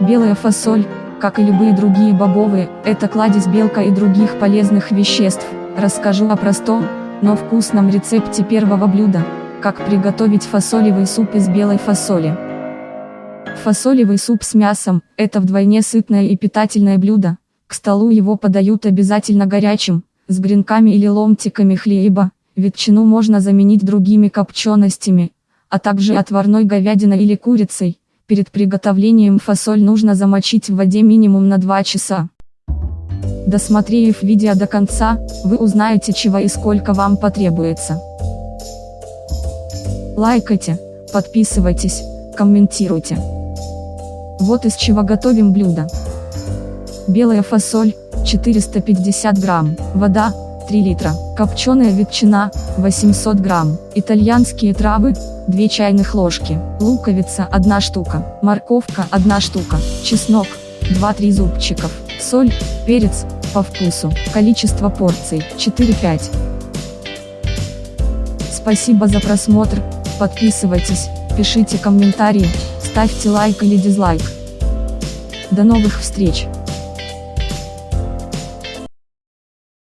Белая фасоль, как и любые другие бобовые, это кладезь белка и других полезных веществ. Расскажу о простом, но вкусном рецепте первого блюда, как приготовить фасолевый суп из белой фасоли. Фасолевый суп с мясом – это вдвойне сытное и питательное блюдо. К столу его подают обязательно горячим, с гренками или ломтиками хлеба. Ветчину можно заменить другими копченостями, а также отварной говядиной или курицей. Перед приготовлением фасоль нужно замочить в воде минимум на 2 часа. Досмотрев видео до конца, вы узнаете чего и сколько вам потребуется. Лайкайте, подписывайтесь, комментируйте. Вот из чего готовим блюдо. Белая фасоль, 450 грамм, вода, 3 литра, копченая ветчина, 800 грамм, итальянские травы, 2 чайных ложки, луковица 1 штука, морковка 1 штука, чеснок, 2-3 зубчиков, соль, перец, по вкусу, количество порций, 4-5. Спасибо за просмотр, подписывайтесь, пишите комментарии, ставьте лайк или дизлайк. До новых встреч!